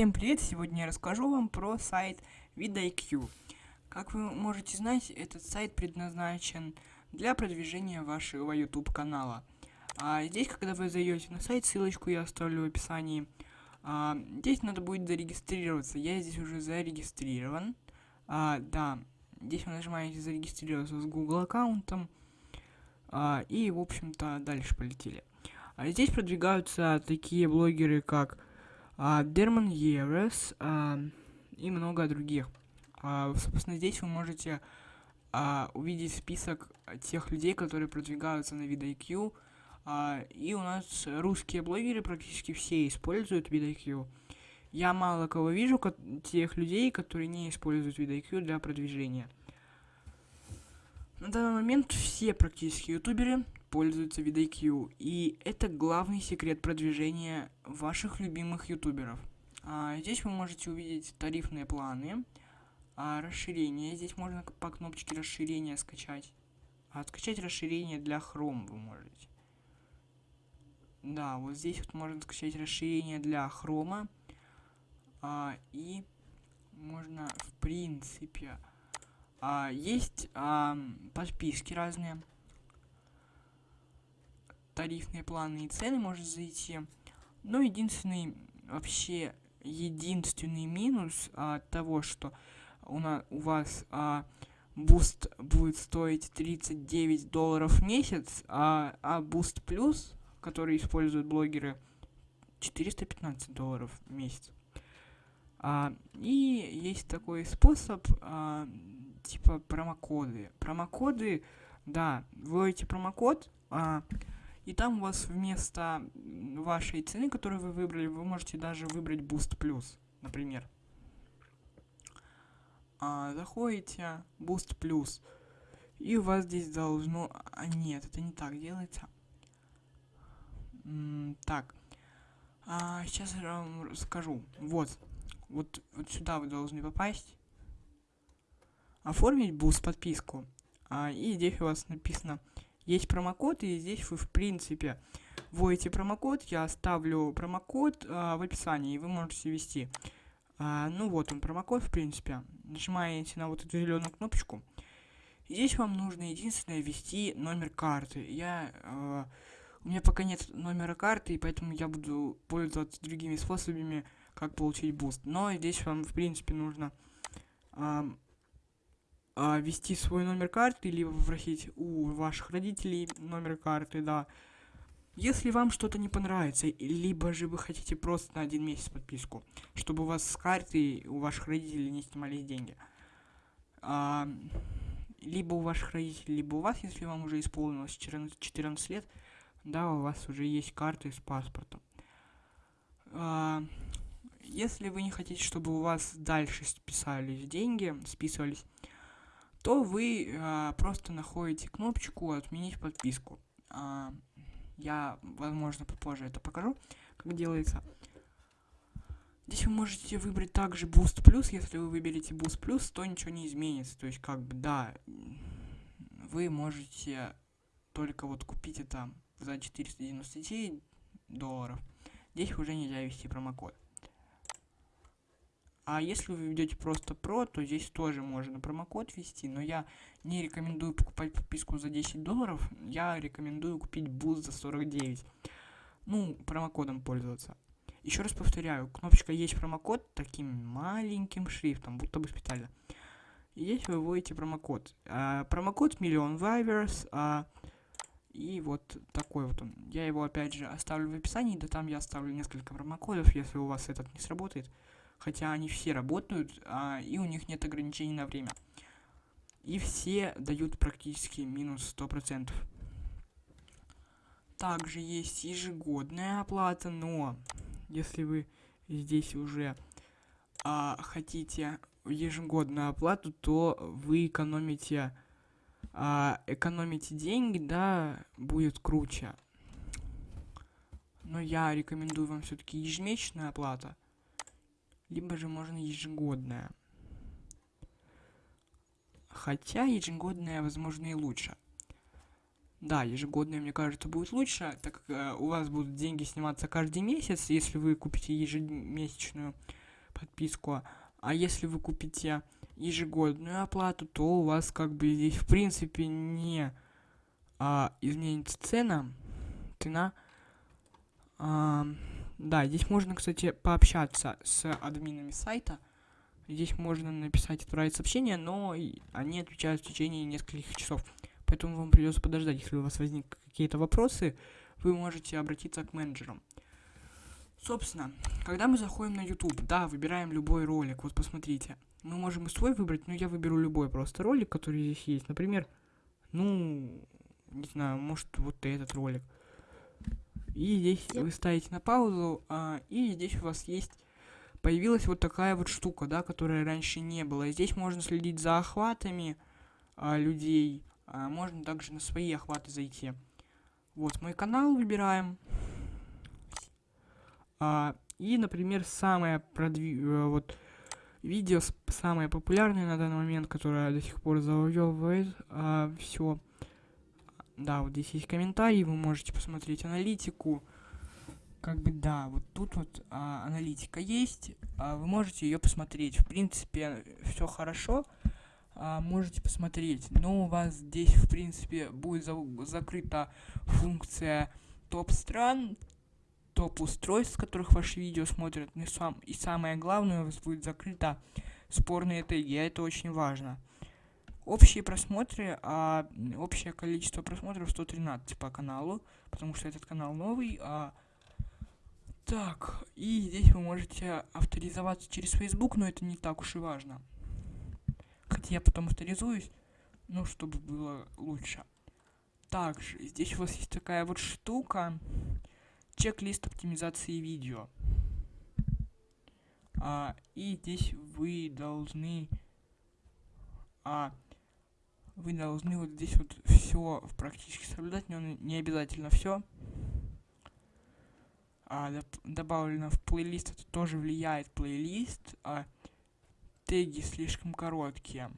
Всем привет! Сегодня я расскажу вам про сайт VidIQ. Как вы можете знать, этот сайт предназначен для продвижения вашего YouTube канала. А здесь, когда вы зайдете на сайт, ссылочку я оставлю в описании. А, здесь надо будет зарегистрироваться. Я здесь уже зарегистрирован. А, да, здесь вы нажимаете зарегистрироваться с Google аккаунтом. А, и, в общем-то, дальше полетели. А здесь продвигаются такие блогеры, как Дерман Ерес а, и много других. А, собственно, здесь вы можете а, увидеть список тех людей, которые продвигаются на VidIQ. А, и у нас русские блогеры практически все используют VidIQ. Я мало кого вижу, тех людей, которые не используют VidIQ для продвижения. На данный момент все практически ютуберы пользуются VidIQ, и это главный секрет продвижения ваших любимых ютуберов. А, здесь вы можете увидеть тарифные планы, а, расширение. Здесь можно по кнопочке расширения скачать. А, скачать расширение для Chrome вы можете. Да, вот здесь вот можно скачать расширение для Chrome. А, и можно, в принципе, а, есть а, подписки разные. Тарифные планы и цены может зайти. Но единственный, вообще, единственный минус а, того, что у, на, у вас а, boost будет стоить 39 долларов в месяц, а, а boost plus, который используют блогеры, 415 долларов в месяц. А, и есть такой способ, а, типа промокоды. Промокоды, да, вводите промокод, а, и там у вас вместо вашей цены, которую вы выбрали, вы можете даже выбрать Boost Plus, например. А, заходите, Boost Plus, и у вас здесь должно... А, нет, это не так делается. М так, а, сейчас я вам расскажу. Вот, вот, вот сюда вы должны попасть оформить boost подписку. А, и здесь у вас написано, есть промокод, и здесь вы, в принципе, вводите промокод, я оставлю промокод а, в описании, и вы можете ввести. А, ну вот он, промокод, в принципе. Нажимаете на вот эту зеленую кнопочку. Здесь вам нужно единственное ввести номер карты. Я... А, у меня пока нет номера карты, и поэтому я буду пользоваться другими способами, как получить boost. Но здесь вам, в принципе, нужно... А, а, ввести свой номер карты, либо попросить у ваших родителей номер карты, да. Если вам что-то не понравится, либо же вы хотите просто на один месяц подписку, чтобы у вас с карты у ваших родителей не снимались деньги. А, либо у ваших родителей, либо у вас, если вам уже исполнилось 14, 14 лет, да, у вас уже есть карты с паспортом. А, если вы не хотите, чтобы у вас дальше списались деньги, списывались, то вы а, просто находите кнопочку «Отменить подписку». А, я, возможно, попозже это покажу, как делается. Здесь вы можете выбрать также Boost Plus. Если вы выберете Boost Plus, то ничего не изменится. То есть, как бы, да, вы можете только вот купить это за 499 долларов. Здесь уже нельзя ввести промокод. А если вы ведете просто pro, то здесь тоже можно промокод ввести, но я не рекомендую покупать подписку за 10 долларов, я рекомендую купить boost за 49. Ну, промокодом пользоваться. Еще раз повторяю, кнопочка есть промокод таким маленьким шрифтом, будто бы специально. И здесь вы вводите промокод. А, промокод миллион вайверс. А, и вот такой вот он. Я его опять же оставлю в описании, да там я оставлю несколько промокодов, если у вас этот не сработает хотя они все работают, а, и у них нет ограничений на время. И все дают практически минус 100%. Также есть ежегодная оплата, но если вы здесь уже а, хотите ежегодную оплату, то вы экономите, а, экономите деньги, да, будет круче. Но я рекомендую вам все-таки ежемесячная оплата либо же можно ежегодная. Хотя ежегодная, возможно, и лучше. Да, ежегодная, мне кажется, будет лучше, так как э, у вас будут деньги сниматься каждый месяц. Если вы купите ежемесячную, подписку. А если вы купите ежегодную оплату, то у вас как бы здесь в принципе не а, изменится цена. Цена. А, да, здесь можно, кстати, пообщаться с админами сайта. Здесь можно написать, отправить сообщение, но они отвечают в течение нескольких часов. Поэтому вам придется подождать, если у вас возникнут какие-то вопросы, вы можете обратиться к менеджерам. Собственно, когда мы заходим на YouTube, да, выбираем любой ролик, вот посмотрите. Мы можем и свой выбрать, но я выберу любой просто ролик, который здесь есть. Например, ну, не знаю, может вот этот ролик. И здесь вы ставите на паузу, а, и здесь у вас есть появилась вот такая вот штука, да, которая раньше не было. Здесь можно следить за охватами а, людей, а, можно также на свои охваты зайти. Вот мой канал выбираем. А, и, например, самое продвиг... Э, вот видео самое популярное на данный момент, которое до сих пор завоевывает а, все. Да, вот здесь есть комментарии, вы можете посмотреть аналитику. Как бы да, вот тут вот а, аналитика есть, а, вы можете ее посмотреть. В принципе, все хорошо, а, можете посмотреть. Но у вас здесь, в принципе, будет за закрыта функция топ стран, топ устройств, с которых ваши видео смотрят. И, сам, и самое главное, у вас будет закрыта спорные теги, а это очень важно. Общие просмотры, а общее количество просмотров 113 по каналу, потому что этот канал новый. А, так, и здесь вы можете авторизоваться через Facebook, но это не так уж и важно. Хотя я потом авторизуюсь, ну, чтобы было лучше. Также, здесь у вас есть такая вот штука, чек-лист оптимизации видео. А, и здесь вы должны а, вы должны вот здесь вот все практически соблюдать, но не обязательно все. А, добавлено в плейлист, это тоже влияет плейлист. А, теги слишком короткие.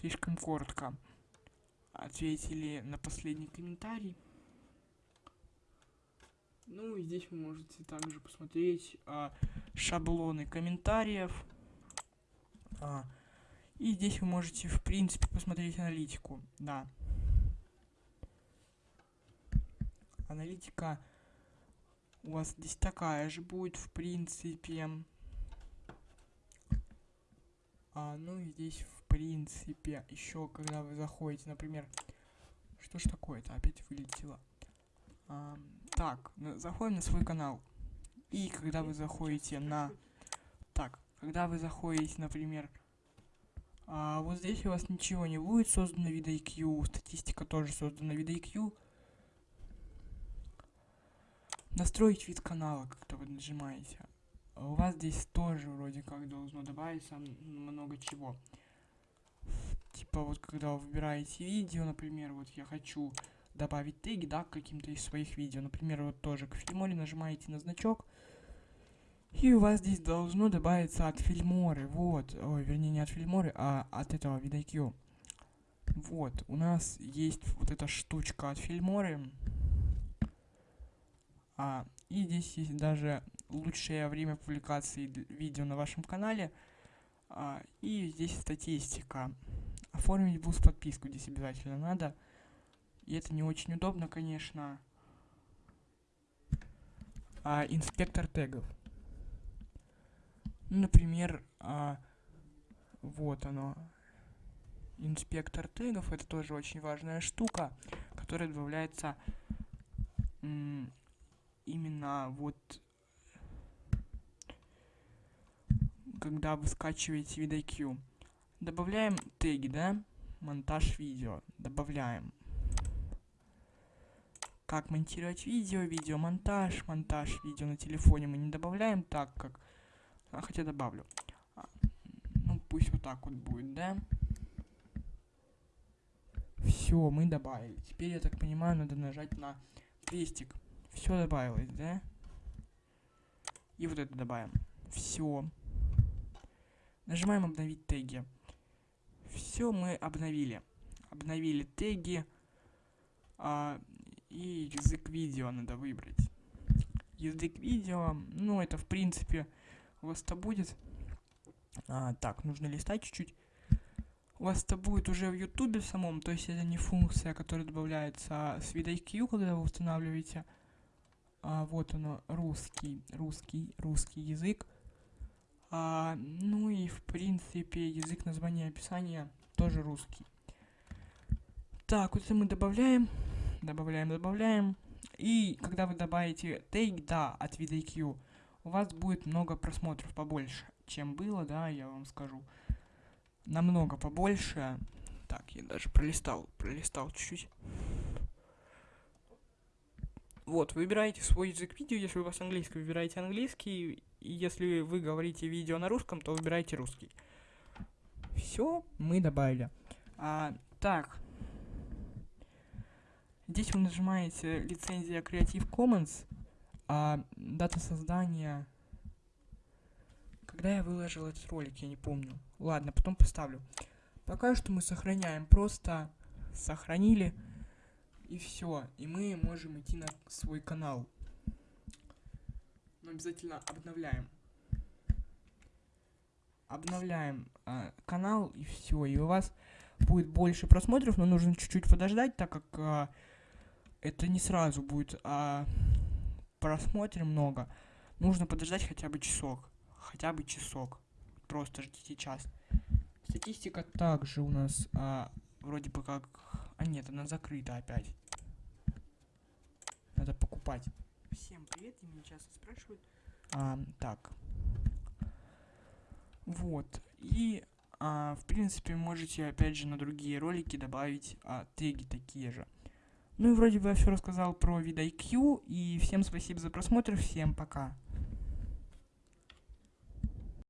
Слишком коротко. Ответили на последний комментарий. Ну и здесь вы можете также посмотреть а, шаблоны комментариев. А, и здесь вы можете, в принципе, посмотреть аналитику. Да. Аналитика у вас здесь такая же будет, в принципе. А, ну и здесь, в принципе, еще когда вы заходите, например, что ж такое-то, опять вылетело. А, так, заходим на свой канал. И когда вы заходите на... Так, когда вы заходите, например, а, вот здесь у вас ничего не будет создано вида IQ, статистика тоже создана вида IQ. Настроить вид канала, как-то вы нажимаете. А у вас здесь тоже вроде как должно добавиться много чего. Типа вот когда вы выбираете видео, например, вот я хочу добавить теги, да, к каким-то из своих видео. Например, вот тоже к Фильморе нажимаете на значок. И у вас здесь должно добавиться от Фильморы, вот, ой, вернее не от Фильморы, а от этого VidIQ. Вот, у нас есть вот эта штучка от Фильморы. А, и здесь есть даже лучшее время публикации видео на вашем канале. А, и здесь статистика. Оформить boost подписку здесь обязательно надо. И это не очень удобно, конечно. А, инспектор тегов. Например, а, вот оно. Инспектор тегов. Это тоже очень важная штука, которая добавляется именно вот когда вы скачиваете VidIQ. Добавляем теги, да? Монтаж видео. Добавляем как монтировать видео, видеомонтаж, монтаж видео на телефоне мы не добавляем так, как... А, хотя добавлю. А, ну, пусть вот так вот будет, да? Все, мы добавили. Теперь, я так понимаю, надо нажать на крестик. Все добавилось, да? И вот это добавим. Все. Нажимаем обновить теги. Все мы обновили. Обновили теги. А, и язык видео надо выбрать. язык видео. Ну, это, в принципе, у вас это будет. А, так, нужно листать чуть-чуть. У вас это будет уже в ютубе самом, то есть это не функция, которая добавляется с VidIQ, когда вы устанавливаете. А, вот оно, русский, русский, русский язык. А, ну и, в принципе, язык названия описания тоже русский. Так, вот это мы добавляем, добавляем, добавляем. И когда вы добавите take, да, от VidIQ, у вас будет много просмотров побольше, чем было, да, я вам скажу. Намного побольше. Так, я даже пролистал, пролистал чуть-чуть. Вот, выбираете свой язык видео, если у вас английский, выбираете английский, и если вы говорите видео на русском, то выбирайте русский. Все, мы добавили. А, так, Здесь вы нажимаете лицензия Creative Commons, а дата создания... Когда я выложил этот ролик, я не помню. Ладно, потом поставлю. Пока что мы сохраняем. Просто сохранили. И все. И мы можем идти на свой канал. Но обязательно обновляем. Обновляем э, канал и все. И у вас будет больше просмотров, но нужно чуть-чуть подождать, так как э, это не сразу будет, а просмотрим много. Нужно подождать хотя бы часок. Хотя бы часок. Просто ждите час. Статистика также у нас а, вроде бы как... А нет, она закрыта опять. Надо покупать. Всем привет, и меня часто спрашивают. А, так. Вот. И, а, в принципе, можете опять же на другие ролики добавить а, теги такие же. Ну и вроде бы я все рассказал про VidIQ, и всем спасибо за просмотр, всем пока.